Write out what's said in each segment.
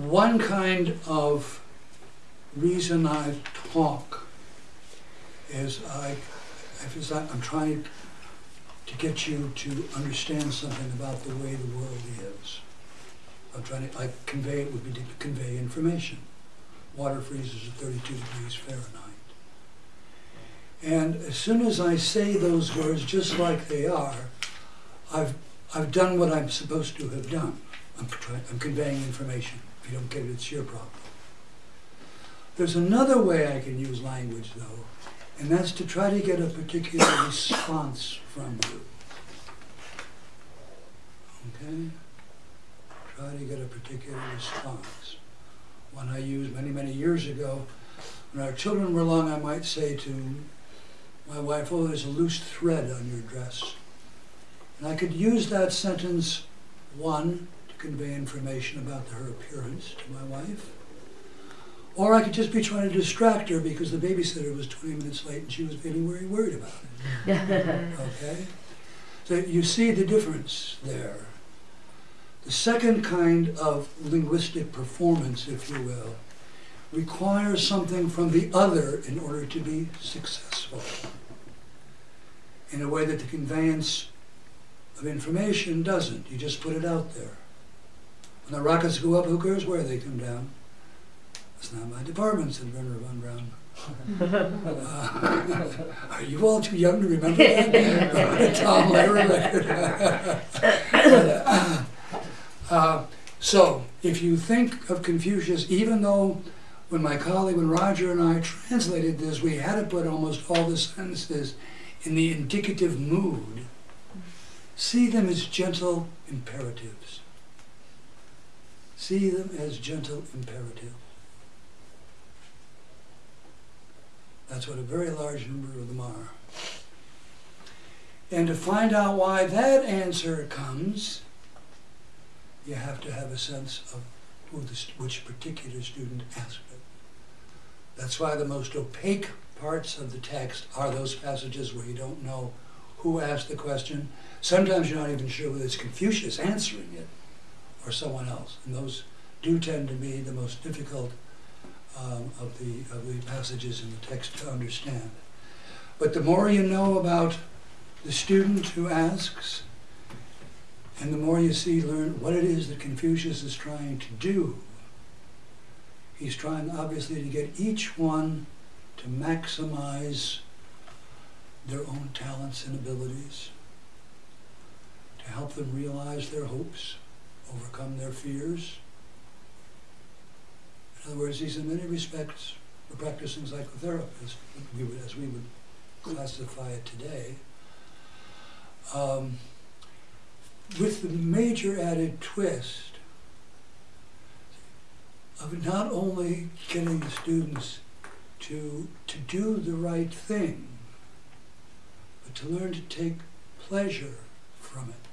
One kind of reason I talk is I'm trying to get you to understand something about the way the world is. I'm trying to, I convey, it would be to convey information. Water freezes at thirty-two degrees Fahrenheit. And as soon as I say those words just like they are, I've, I've done what I'm supposed to have done. I'm I'm conveying information. If you don't get it, it's your problem. There's another way I can use language though, and that's to try to get a particular response from you. Okay? Try to get a particular response. One I used many, many years ago, when our children were young, I might say to my wife, oh, there's a loose thread on your dress. And I could use that sentence, one, convey information about her appearance to my wife. Or I could just be trying to distract her because the babysitter was 20 minutes late and she was feeling very worried about it. Okay? So you see the difference there. The second kind of linguistic performance, if you will, requires something from the other in order to be successful. In a way that the conveyance of information doesn't. You just put it out there. When the rockets go up, who cares where they come down? It's not my department, said Wernher von Braun. Uh, are you all too young to remember that? Tom Lehrer record. uh, so, if you think of Confucius, even though when my colleague, when Roger and I translated this, we had to put almost all the sentences in the indicative mood, see them as gentle imperatives. See them as gentle imperatives. That's what a very large number of them are. And to find out why that answer comes, you have to have a sense of who the, which particular student asked it. That's why the most opaque parts of the text are those passages where you don't know who asked the question. Sometimes you're not even sure whether it's Confucius answering it or someone else. And those do tend to be the most difficult um, of, the, of the passages in the text to understand. But the more you know about the student who asks, and the more you see, learn what it is that Confucius is trying to do, he's trying obviously to get each one to maximize their own talents and abilities, to help them realize their hopes, overcome their fears. In other words, he's in many respects a practicing psychotherapist, we would, as we would classify it today, um, with the major added twist of not only getting the students to, to do the right thing, but to learn to take pleasure from it.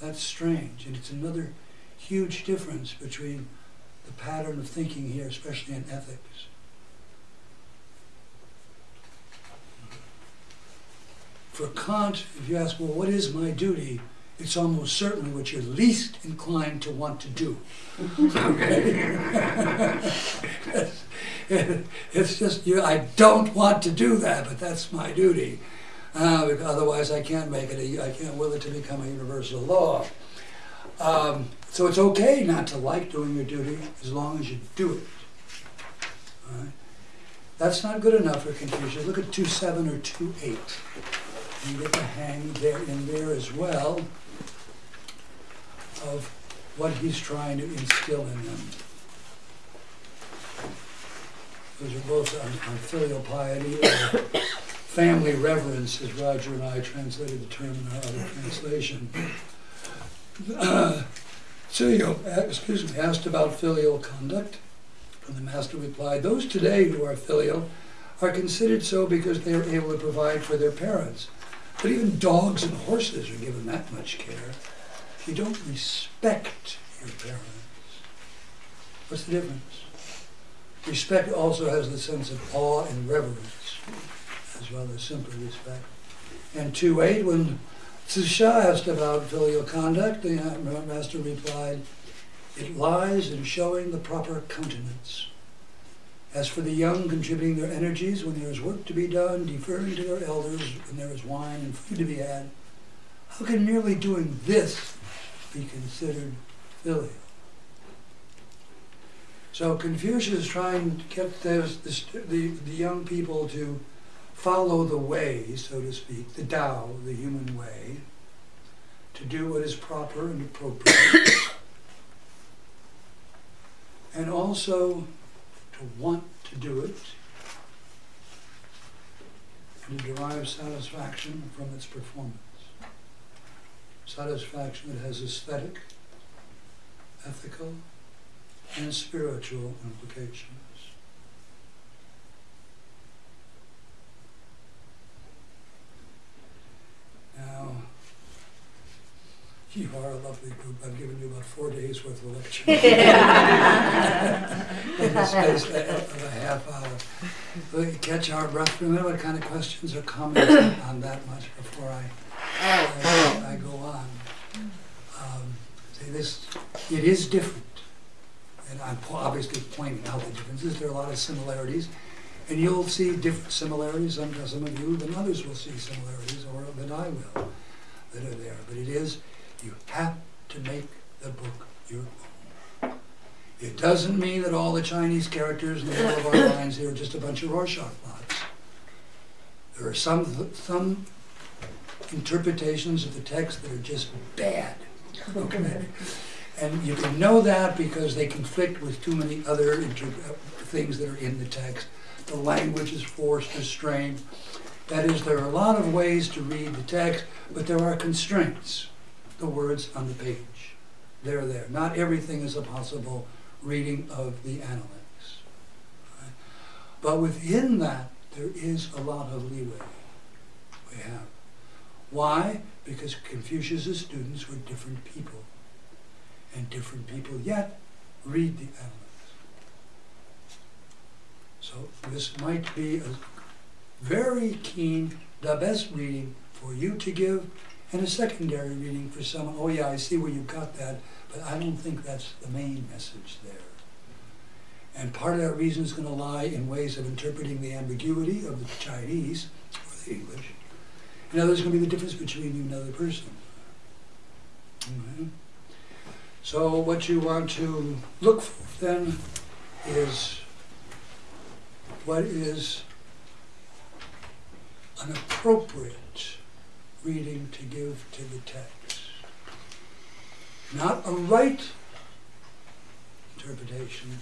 That's strange, and it's another huge difference between the pattern of thinking here, especially in ethics. For Kant, if you ask, well, what is my duty? It's almost certainly what you're least inclined to want to do. it's just, you, I don't want to do that, but that's my duty. Uh, otherwise, I can't make it. A, I can't will it to become a universal law. Um, so it's okay not to like doing your duty as long as you do it. Right? That's not good enough for Confucius. Look at 2.7 or 2.8. You get the hang there in there as well of what he's trying to instill in them. Those are both on, on filial piety family reverence, as Roger and I translated the term in our other translation. Uh, Ziyou, excuse me, asked about filial conduct, and the master replied, those today who are filial are considered so because they are able to provide for their parents. But even dogs and horses are given that much care. You don't respect your parents. What's the difference? Respect also has the sense of awe and reverence, as well as simply respect. And 2.8, when Zixia asked about filial conduct. The master replied, It lies in showing the proper countenance. As for the young contributing their energies when there is work to be done, deferring to their elders when there is wine and food to be had, how can merely doing this be considered filial? So Confucius is trying to get those, the, st- the, the young people to follow the way, so to speak, the Tao, the human way, to do what is proper and appropriate, and also to want to do it, and to derive satisfaction from its performance. Satisfaction that has aesthetic, ethical, and spiritual implications. Now, you are a lovely group. I've given you about four days worth of lecture. In the space of a half hour. We catch our breath for a minute. What kind of questions or comments on that much before I, I, I go on? Um, see, this, it is different. And I'm obviously pointing out the differences. There are a lot of similarities. And you'll see different similarities, some, some of you than others will see similarities, or than I will, that are there. But it is, you have to make the book your own. It doesn't mean that all the Chinese characters in the middle of our lines here are just a bunch of Rorschach blots. There are some, some interpretations of the text that are just bad. Okay? And you can know that because they conflict with too many other uh, things that are in the text. The language is forced or strained. That is, there are a lot of ways to read the text, but there are constraints. The words on the page. They're there. Not everything is a possible reading of the analects. Right? But within that, there is a lot of leeway we have. Why? Because Confucius' students were different people. And different people yet read the analects. This might be a very keen, the best reading for you to give, and a secondary reading for someone. Oh yeah, I see where you got that, but I don't think that's the main message there. And part of that reason is going to lie in ways of interpreting the ambiguity of the Chinese or the English. And others going to be the difference between you and another person. Okay. So what you want to look for then is what is an appropriate reading to give to the text. Not a right interpretation,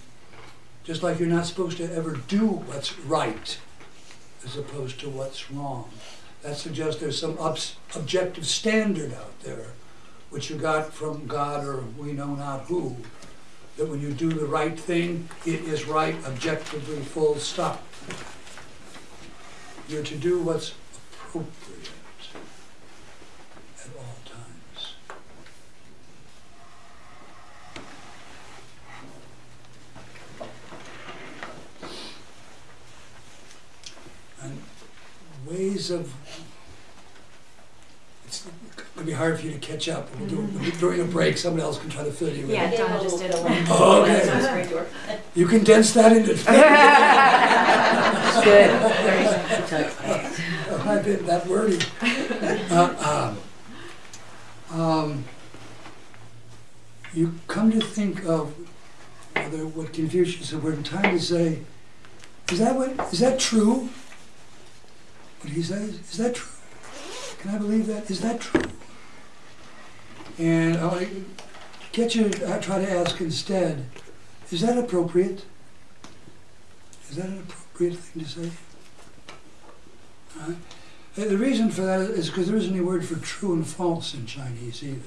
just like you're not supposed to ever do what's right as opposed to what's wrong. That suggests there's some objective standard out there, which you got from God or we know not who, that when you do the right thing, it is right objectively, full stop. You're to do what's appropriate at all times. And ways of be hard for you to catch up. We'll do it during a break. Someone else can try to fill you in. Yeah, Donna just did a one. Oh, okay. That's great. You condense that into. Good. I've been that wordy. Uh, um, um, you come to think of whether what Confucius said, we're trying to say, is that what, is that true? What he says, is that true? Can I believe that? Is that true? And I to get you, I try to ask instead, is that appropriate? Is that an appropriate thing to say? Uh, The reason for that is because there isn't any word for true and false in Chinese either.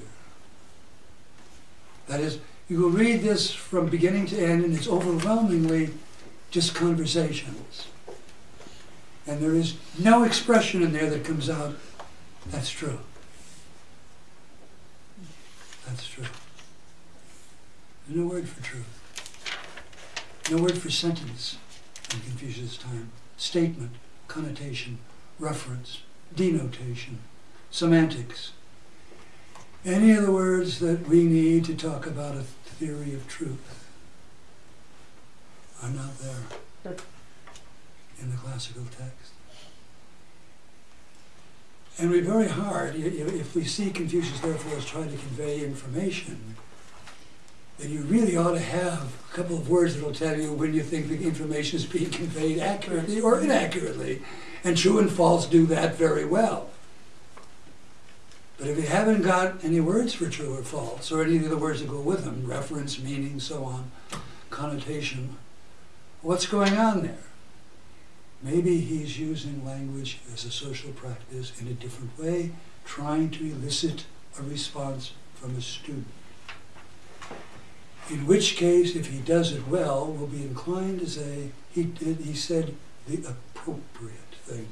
That is, you will read this from beginning to end, and it's overwhelmingly just conversations. And there is no expression in there that comes out, that's true. That's true. There's no word for truth. No word for sentence in Confucius' time. Statement, connotation, reference, denotation, semantics, Any of the words that we need to talk about a theory of truth are not there in the classical text. And we're very hard, if we see Confucius therefore as trying to convey information, then you really ought to have a couple of words that'll tell you when you think the information is being conveyed accurately or inaccurately. And true and false do that very well. But if you haven't got any words for true or false, or any of the words that go with them, reference, meaning, so on, connotation, what's going on there? Maybe he's using language as a social practice in a different way, trying to elicit a response from a student. In which case, if he does it well, we'll be inclined to say he did, he said the appropriate thing.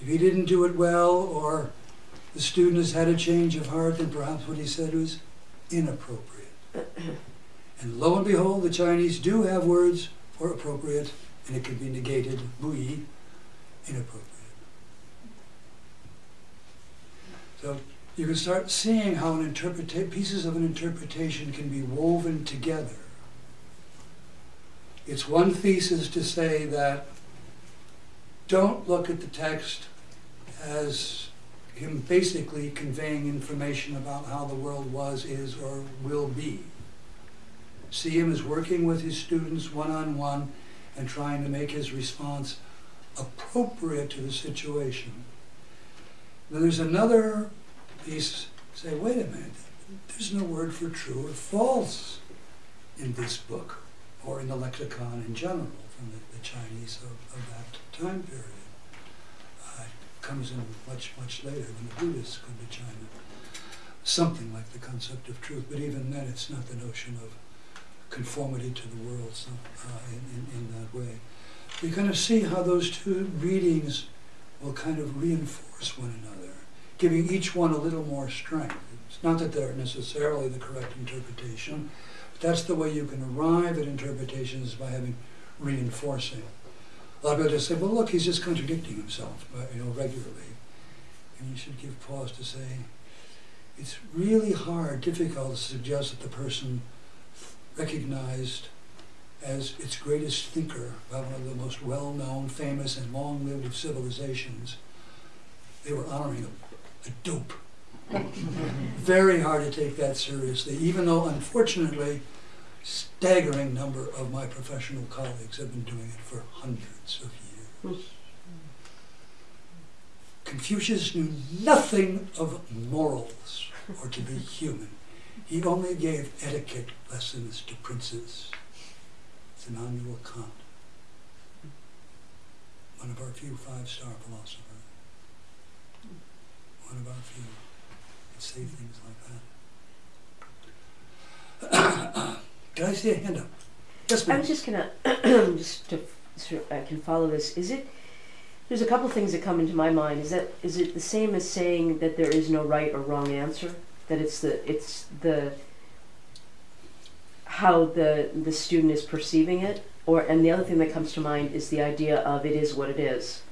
If he didn't do it well, or the student has had a change of heart, then perhaps what he said was inappropriate. and lo and behold, the Chinese do have words for appropriate, and it can be negated, bui, inappropriate. So you can start seeing how an interpreta- pieces of an interpretation can be woven together. It's one thesis to say that don't look at the text as him basically conveying information about how the world was, is, or will be. See him as working with his students one on one and trying to make his response appropriate to the situation. Then there's another piece, say, wait a minute, there's no word for true or false in this book or in the lexicon in general from the, the Chinese of, of that time period. Uh, it comes in much, much later when the Buddhists come to China. Something like the concept of truth, but even then it's not the notion of conformity to the world uh, in, in, in that way. You kind of see how those two readings will kind of reinforce one another, giving each one a little more strength. It's not that they're necessarily the correct interpretation, but that's the way you can arrive at interpretations by having reinforcing. A lot of people just say, well, look, he's just contradicting himself, you know, regularly. And you should give pause to say, it's really hard, difficult to suggest that the person recognized as its greatest thinker by one of the most well-known, famous, and long-lived of civilizations. They were honoring a, a dope. Very hard to take that seriously, even though, unfortunately, staggering number of my professional colleagues have been doing it for hundreds of years. Confucius knew nothing of morals or to be human. He only gave etiquette lessons to princes. It's Immanuel Kant, one of our few five-star philosophers. One of our few that say things like that. Did I see a hand up? Yes, I was just gonna, just to, so I can follow this, is it, there's a couple things that come into my mind, is that, is it the same as saying that there is no right or wrong answer? That it's the, it's the, how the, the student is perceiving it? Or, and the other thing that comes to mind is the idea of it is what it is.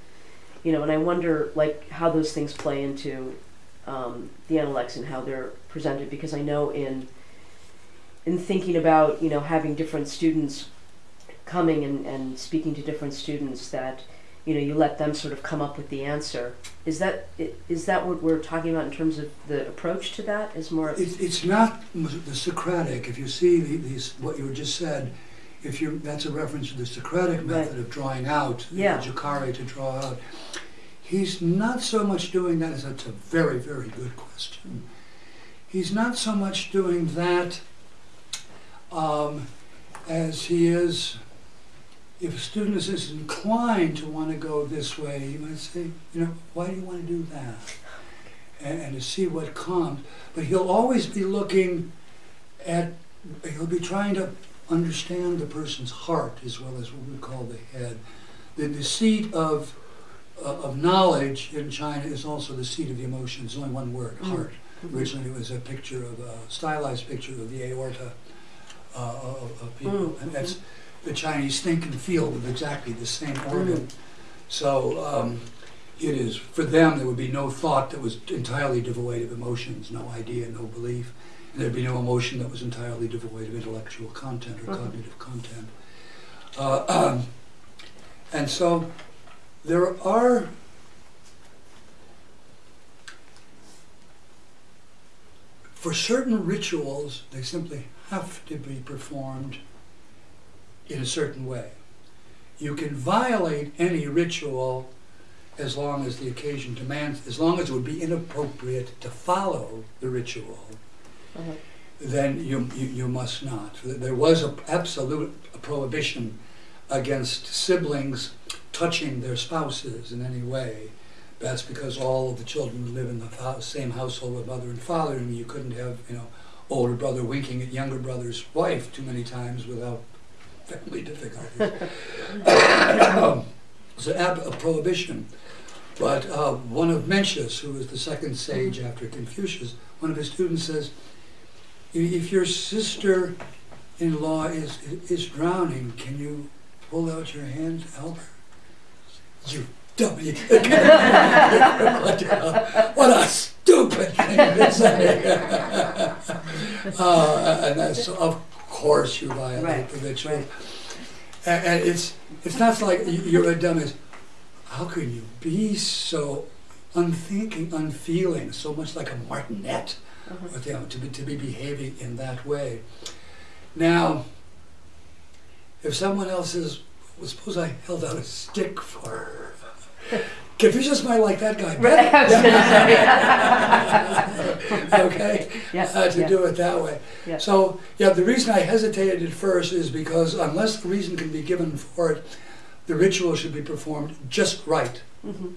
You know, and I wonder, like, how those things play into, um, the analects and how they're presented, because I know in, in thinking about, you know, having different students coming and, and speaking to different students that, you know, you let them sort of come up with the answer. Is that, is that what we're talking about in terms of the approach to that is more, It's, it's not the Socratic, if you see the- these, what you just said, if you, that's a reference to the Socratic Right. method of drawing out, the Yeah. educare to draw out. He's not so much doing that, as that's a very, very good question. He's not so much doing that um, as he is, if a student is inclined to want to go this way, you might say, you know, why do you want to do that? And, and to see what comes. But he'll always be looking at, he'll be trying to understand the person's heart as well as what we call the head. The, the seat of, uh, of knowledge in China is also the seat of the emotions, only one word, Mm. heart. Originally, it was a picture of, a stylized picture of the aorta uh, of, of people. Mm, And that's, the Chinese think and feel with exactly the same organ. So, um, it is, for them, there would be no thought that was entirely devoid of emotions, no idea, no belief. And there'd be no emotion that was entirely devoid of intellectual content or Mhm. cognitive content. Uh, um, and so there are for certain rituals, they simply have to be performed in a certain way. You can violate any ritual as long as the occasion demands, as long as it would be inappropriate to follow the ritual, Uh-huh. then you, you, you must not. There was an absolute prohibition against siblings touching their spouses in any way. That's because all of the children live in the same household with mother and father, and you couldn't have, you know, older brother winking at younger brother's wife too many times without family difficulties. It's an ab- a prohibition. But uh, one of Mencius, who was the second sage after Confucius, one of his students says, if your sister-in-law is, is drowning, can you pull out your hand to help her? You dumb, you what, a- stupid thing to say. uh, and that's, of course, you violate Right, the ritual. right. And, and it's it's not like you're a dumbass. How can you be so unthinking, unfeeling, so much like a martinet, Uh-huh. with, you know, to be to be behaving in that way? Now, if someone else is, well, suppose I held out a stick for her. Confucius might like that guy Right, I was better. okay, Yeah, uh, to yeah, do it that way. yeah. So, yeah, the reason I hesitated at first is because unless the reason can be given for it, the ritual should be performed just right. Mhm.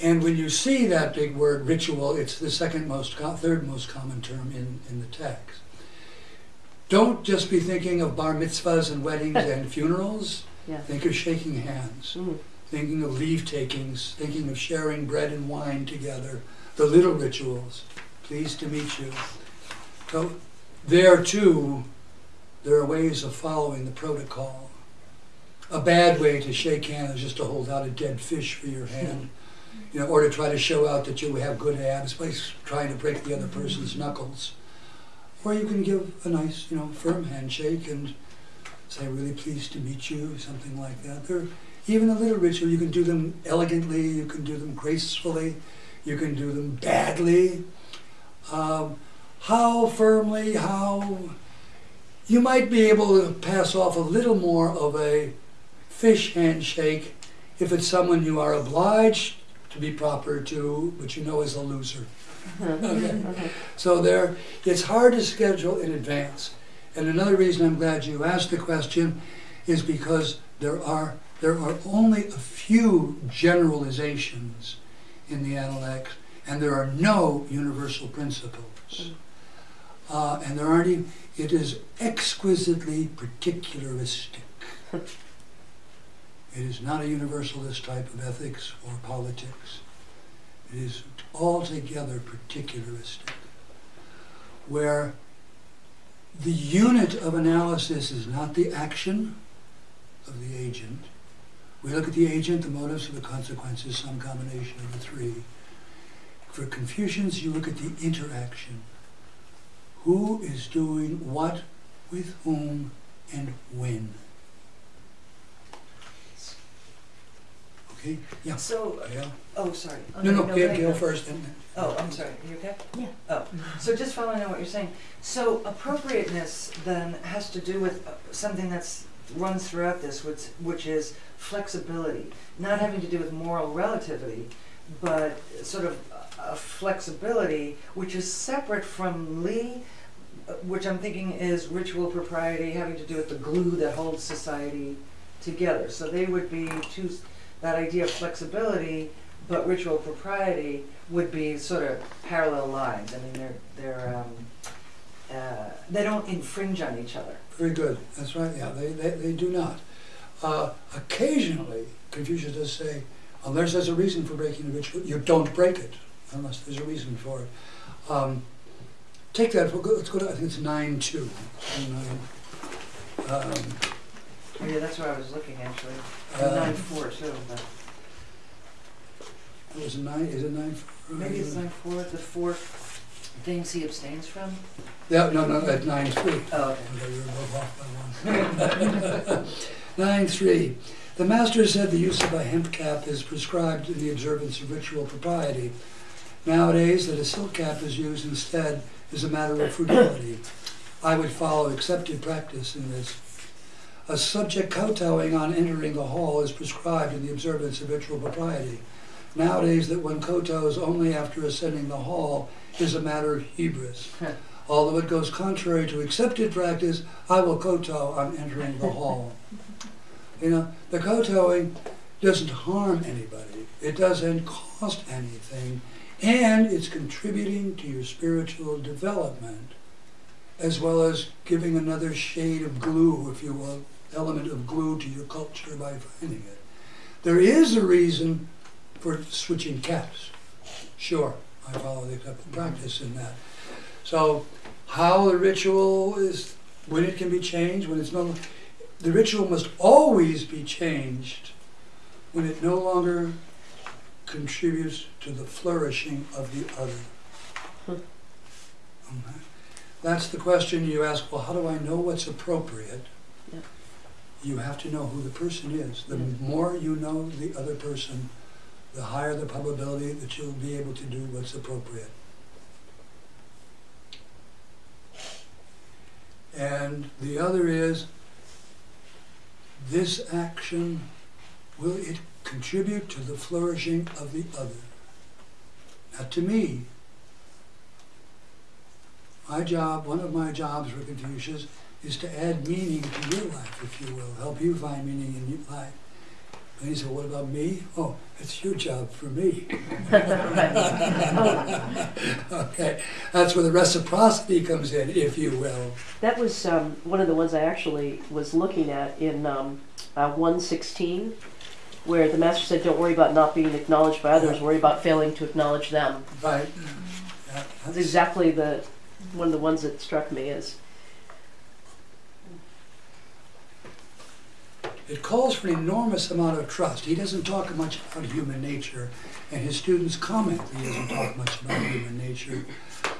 And when you see that big word ritual, it's the second most, third most common term in, in the text. Don't just be thinking of bar mitzvahs and weddings and funerals. Yeah. Think of shaking hands, Mhm. Thinking of leave takings, thinking of sharing bread and wine together, the little rituals. Pleased to meet you. So there too, there are ways of following the protocol. A bad way to shake hands is just to hold out a dead fish for your hand, you know, or to try to show out that you have good abs by trying to break the other person's knuckles. Or you can give a nice, you know, firm handshake and say, "Really pleased to meet you," something like that. There, even a little ritual, you can do them elegantly, you can do them gracefully, you can do them badly. Um, how firmly, how you might be able to pass off a little more of a fish handshake if it's someone you are obliged to be proper to, but you know is a loser. Okay. Uh-huh. So there, it's hard to schedule in advance. And another reason I'm glad you asked the question is because there are there are only a few generalizations in the Analects, and there are no universal principles. Uh, and there aren't even, it is exquisitely particularistic. It is not a universalist type of ethics or politics. It is altogether particularistic, where the unit of analysis is not the action of the agent. We look at the agent, the motives, and the consequences, some combination of the three. For Confucians, you look at the interaction. Who is doing what, with whom, and when? Okay? Yeah. So, Yeah. oh, sorry. Oh, No, no, go Gail. Gail first. And, Oh, I'm sorry, are you okay? Yeah. Oh, so just following on what you're saying, so appropriateness then has to do with uh, something that's, runs throughout this, which, which is flexibility. Not having to do with moral relativity, but sort of a flexibility which is separate from li, which I'm thinking is ritual propriety, having to do with the glue that holds society together. So they would be two, that idea of flexibility, but ritual propriety would be sort of parallel lines. I mean, they're, they're, um, uh, they don't infringe on each other. Very good. That's right. Yeah, they, they, they do not. Uh, occasionally, Confucius does say, unless there's a reason for breaking the ritual, you don't break it unless there's a reason for it. Um, take that. We'll go, let's go to. I think it's nine two. Um, Oh, yeah, that's what I was looking actually. Uh, Nine four too, but. It was a nine, is it nine? four? Maybe it's nine four, the four things he abstains from? Yeah, no, no, at nine three. Oh, okay. Although you're off by one. Nine three, the master said the use of a hemp cap is prescribed in the observance of ritual propriety. Nowadays, that a silk cap is used instead is a matter of frugality. I would follow accepted practice in this. A subject kowtowing on entering the hall is prescribed in the observance of ritual propriety. Nowadays, that one kowtows only after ascending the hall is a matter of hubris. Although it goes contrary to accepted practice, I will kowtow on entering the hall. You know, the kowtowing doesn't harm anybody. It doesn't cost anything, and it's contributing to your spiritual development, as well as giving another shade of glue, if you will, element of glue to your culture by finding it. There is a reason for switching caps. Sure, I follow the accepted practice in that. So, how the ritual is, when it can be changed, when it's no, longer the ritual must always be changed when it no longer contributes to the flourishing of the other. Hmm. Okay. That's the question you ask, well, how do I know what's appropriate? Yeah. You have to know who the person is. The Yeah. more you know the other person, the higher the probability that you'll be able to do what's appropriate. And the other is, this action, will it contribute to the flourishing of the other? Not to me. My job, one of my jobs for Confucius, is to add meaning to your life, if you will, help you find meaning in your life. And he said, what about me? Oh, it's your job for me. Okay, that's where the reciprocity comes in, if you will. That was um, one of the ones I actually was looking at in um, uh, 116, where the master said, Don't worry about not being acknowledged by others, worry about failing to acknowledge them. Right. Yeah, That's that's- exactly the one of the ones that struck me as It calls for an enormous amount of trust. He doesn't talk much about human nature, and his students comment that he doesn't talk much about human nature.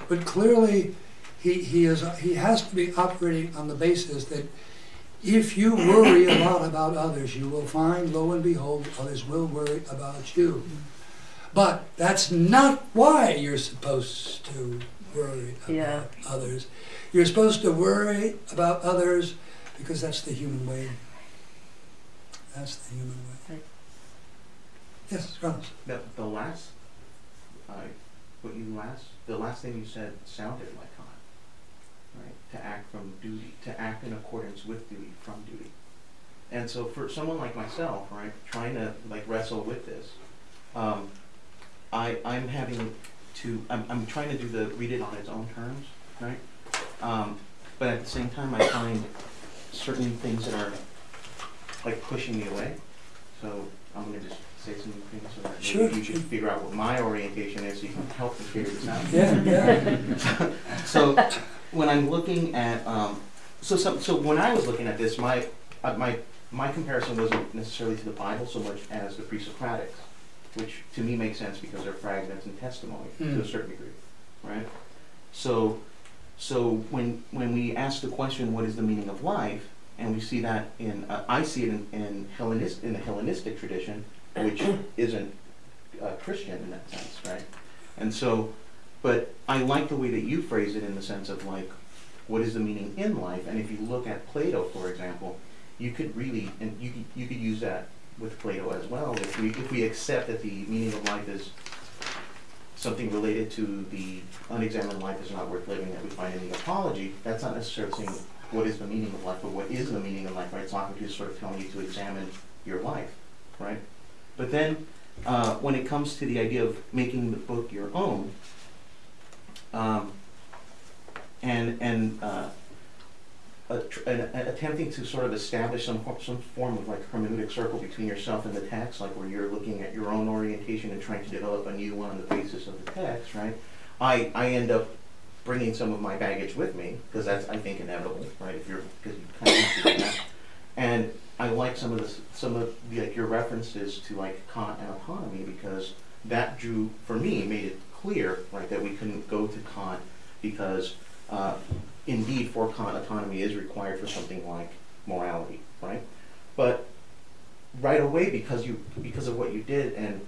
But clearly, he, he, is, he has to be operating on the basis that if you worry a lot about others, you will find, lo and behold, others will worry about you. But that's not why you're supposed to worry about Yeah. others. You're supposed to worry about others because that's the human way. That's the human way. Right. Yes, Carlos. The, the last, uh, what you last, the last thing you said sounded like Kant, right? To act from duty, to act in accordance with duty, from duty. And so for someone like myself, right, trying to like wrestle with this, um, I, I'm having to, I'm, I'm trying to do the, read it on its own terms, right? Um, but at the same time, I find certain things that are like pushing me away. So I'm gonna just say some things so that Sure, you should figure out what my orientation is so you can help me figure this out. Yeah, yeah. So when I'm looking at, um, so some, so when I was looking at this, my, uh, my, my comparison wasn't necessarily to the Bible so much as the pre-Socratics, which to me makes sense because they're fragments and testimony to Hmm. a certain degree, right? So, so when, when we ask the question, what is the meaning of life? And we see that in, uh, I see it in, in Hellenist, in the Hellenistic tradition, which isn't uh, Christian in that sense, right? And so, but I like the way that you phrase it in the sense of like, what is the meaning in life? And if you look at Plato, for example, you could really, and you could, you could use that with Plato as well. If we, if we accept that the meaning of life is something related to the unexamined life is not worth living that we find in the apology, that's not necessarily saying what is the meaning of life, but what is the meaning of life, right? Socrates sort of telling you to examine your life, right? But then, uh, when it comes to the idea of making the book your own, um, and and uh, attempting to sort of establish some some form of like hermeneutic circle between yourself and the text, like where you're looking at your own orientation and trying to develop a new one on the basis of the text, right? I I end up bringing some of my baggage with me because that's I think inevitable, right? If you're because you kind of and I like some of the some of the, like your references to like Kant and autonomy because that drew, for me, made it clear, right, that we couldn't go to Kant because, uh, indeed, for Kant, autonomy is required for something like morality, right? But right away, because you, because of what you did and,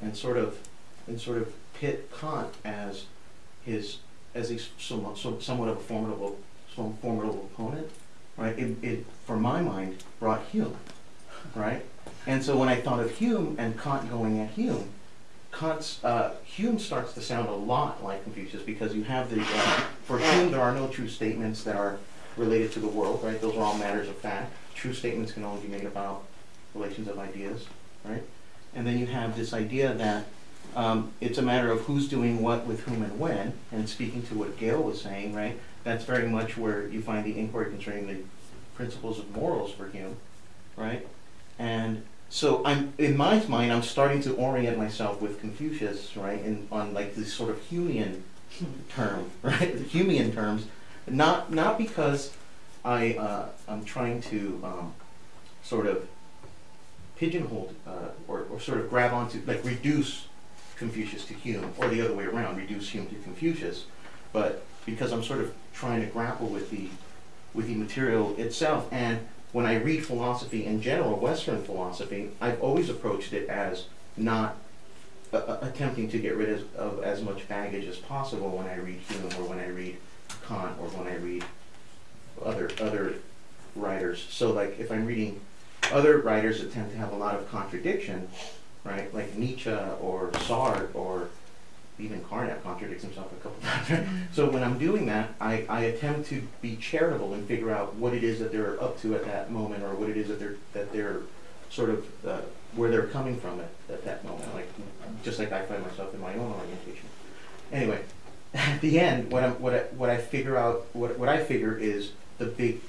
and sort of, and sort of pit Kant as his, as a somewhat, somewhat of a formidable, some formidable opponent, right? It, it, for my mind, brought Hume, right? And so when I thought of Hume and Kant going at Hume, Kant's, uh, Hume starts to sound a lot like Confucius because you have the, uh, for Hume, there are no true statements that are related to the world, right? Those are all matters of fact. True statements can only be made about relations of ideas, right? And then you have this idea that um, it's a matter of who's doing what with whom and when. And speaking to what Gail was saying, right? That's very much where you find the inquiry concerning the principles of morals for Hume, right? And so I'm in my mind, I'm starting to orient myself with Confucius, right? In on like this sort of Humean term, right? Humean terms, not not because I uh, I'm trying to um, sort of pigeonhole uh, or, or sort of grab onto like reduce Confucius to Hume or the other way around, reduce Hume to Confucius, but because I'm sort of trying to grapple with the with the material itself and when I read philosophy in general, Western philosophy, I've always approached it as not uh, uh, attempting to get rid of, of as much baggage as possible when I read Hume or when I read Kant or when I read other other writers. So like if I'm reading other writers that tend to have a lot of contradiction, right? Like Nietzsche or Sartre or even Carnap contradicts himself a couple times. so when I'm doing that, I, I attempt to be charitable and figure out what it is that they're up to at that moment or what it is that they're that they're sort of uh, where they're coming from at, at that moment. Like just like I find myself in my own orientation. Anyway, at the end, what I what I what I figure out what what I figure is the big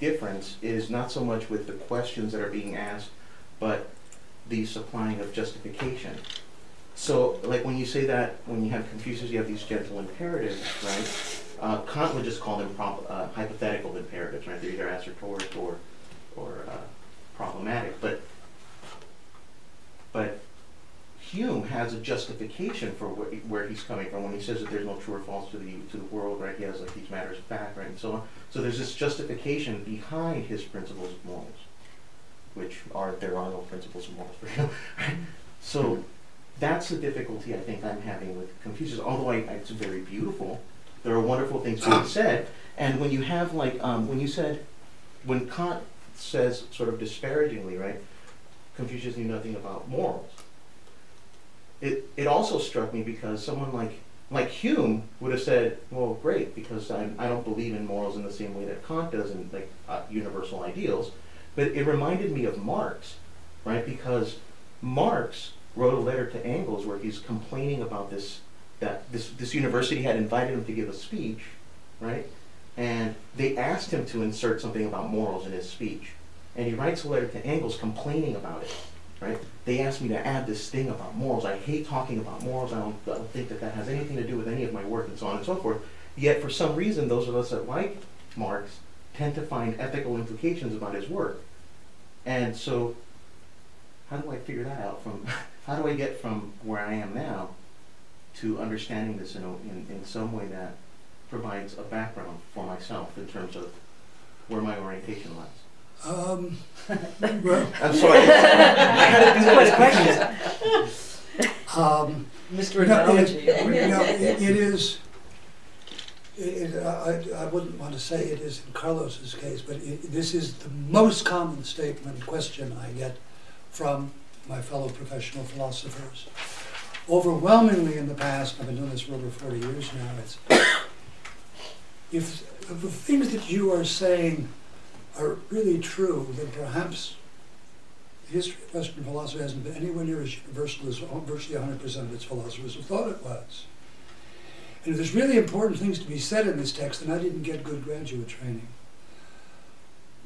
difference is not so much with the questions that are being asked, but the supplying of justification. So, like when you say that, when you have Confucius, you have these gentle imperatives, right? Uh, Kant would just call them uh, hypothetical imperatives, right? They're either assertoric or, or uh, problematic. But, but Hume has a justification for where, where he's coming from when he says that there's no true or false to the to the world, right? He has like these matters of fact, right, and so on. So there's this justification behind his principles of morals, which are there are no principles of morals for right? So that's the difficulty I think I'm having with Confucius. Although I, it's very beautiful, there are wonderful things being said. And when you have like um, when you said when Kant says sort of disparagingly, right? Confucius knew nothing about morals. It it also struck me because someone like like Hume would have said, well, great, because I'm, I don't believe in morals in the same way that Kant does in like uh, universal ideals. But it reminded me of Marx, right? Because Marx wrote a letter to Engels where he's complaining about this that this this university had invited him to give a speech, right? And they asked him to insert something about morals in his speech. And he writes a letter to Engels complaining about it, right? They asked me to add this thing about morals. I hate talking about morals. I don't, I don't think that that has anything to do with any of my work and so on and so forth. Yet for some reason, those of us that like Marx tend to find ethical implications about his work. And so how do I figure that out from how do I get from where I am now to understanding this in, a, in, in some way that provides a background for myself in terms of where my orientation lies? Um, well, I'm sorry. I had to do that as quickly um, Mr. No, it- Analogy. you know, it it is, it, it- I, I wouldn't want to say it is in Carlos's case, but it, this is the most common statement, question I get from my fellow professional philosophers. Overwhelmingly in the past, I've been doing this for over forty years now, it's, if, if the things that you are saying are really true, then perhaps the history of Western philosophy hasn't been anywhere near as universal as virtually 100% of its philosophers have thought it was. And if there's really important things to be said in this text, then I didn't get good graduate training.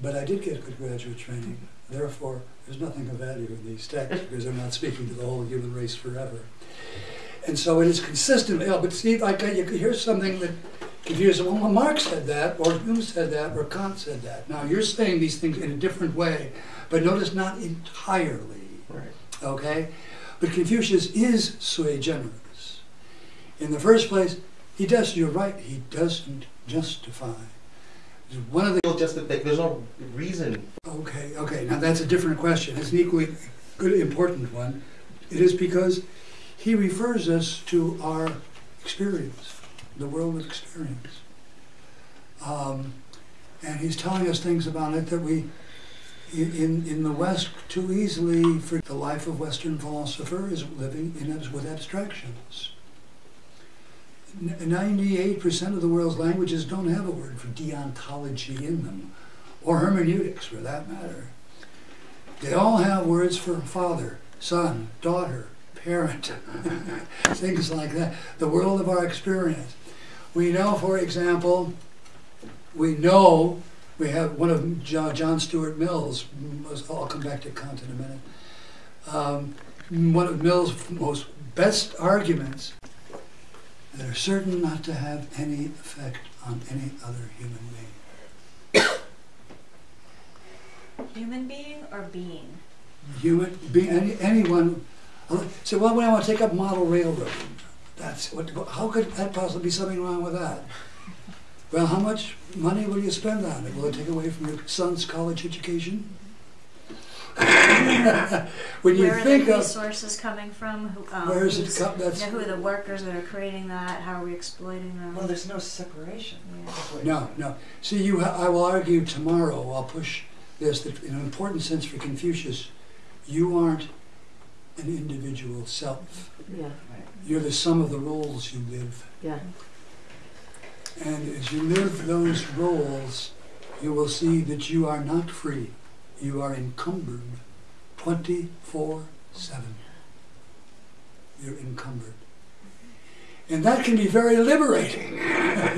But I did get good graduate training. Therefore, there's nothing of value in these texts because I'm not speaking to the whole human race forever. And so it is consistent. Yeah, but see, like you could hear something that confuses. Well, Marx said that, or Hume said that, or Kant said that. Now you're saying these things in a different way, but notice not entirely. Right. Okay, But Confucius is sui generis. In the first place, he does, you're right, he doesn't justify. One of the Well, just that there's no reason. Okay, okay, now that's a different question. It's an equally good, important one. It is because he refers us to our experience, the world of experience. Um, and he's telling us things about it that we, in, in the West, too easily, for the life of Western philosopher is living in with abstractions. Ninety-eight percent of the world's languages don't have a word for deontology in them or hermeneutics for that matter. They all have words for father, son, daughter, parent, things like that. The world of our experience. We know, for example, we know we have one of John Stuart Mill's, I'll come back to Kant in a minute. Um, one of Mill's most best arguments that are certain not to have any effect on any other human being. Human being or being? human, being, any, anyone, so well, when I want to take up model railroad, that's, what, how could that possibly be something wrong with that? Well, how much money will you spend on it? Will it take away from your son's college education? When you Where are the of, resources coming from? Who, um, where is it, who's- co- that's, you know, who are the workers that are creating that? How are we exploiting them? Well, there's no separation. Yeah. No, no. See, you, ha- I will argue tomorrow, I'll push this, that in an important sense for Confucius, you aren't an individual self. Yeah, Right. You're the sum of the roles you live. yeah, And as you live those roles, you will see that you are not free. You are encumbered 24 7. You're encumbered. And that can be very liberating.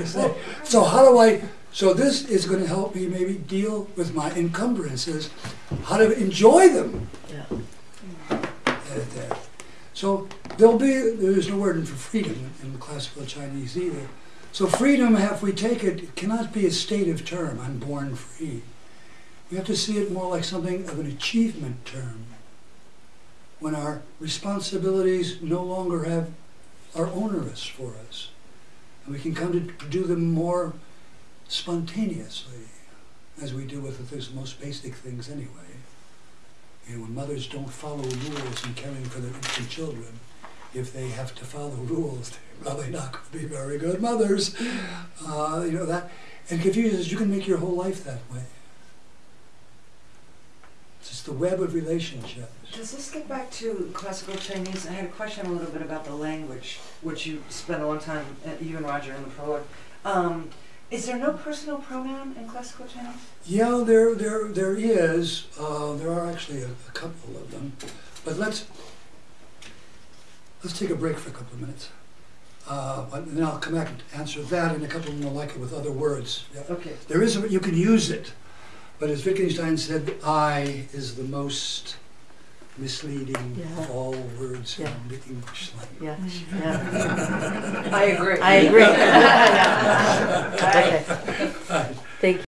so, so how do I, so this is going to help me maybe deal with my encumbrances, how to enjoy them yeah. uh. So there'll be, there's no word for freedom in classical Chinese either. So freedom, if we take it, cannot be a stative term, I'm born free. We have to see it more like something of an achievement term. When our responsibilities no longer have, are onerous for us. And we can come to do them more spontaneously, as we do with the most basic things anyway. You know, when mothers don't follow rules in caring for their infant children, if they have to follow rules, they're probably not going to be very good mothers. Uh, you know that, and Confucius, you can make your whole life that way. It's just the web of relationships. Does this get back to classical Chinese? I had a question a little bit about the language, which you spent a long time, uh, you and Roger in the prologue. Um, is there no personal pronoun in classical Chinese? Yeah, there, there, there is. Uh, there are actually a, a couple of them, but let's let's take a break for a couple of minutes, uh, and then I'll come back and answer that and a couple more like it with other words. Yeah. Okay. There is, a- you can use it, but as Wittgenstein said, I is the most misleading Yeah. of all words Yeah. in the English language. Yeah, yeah. I agree. I agree. Okay.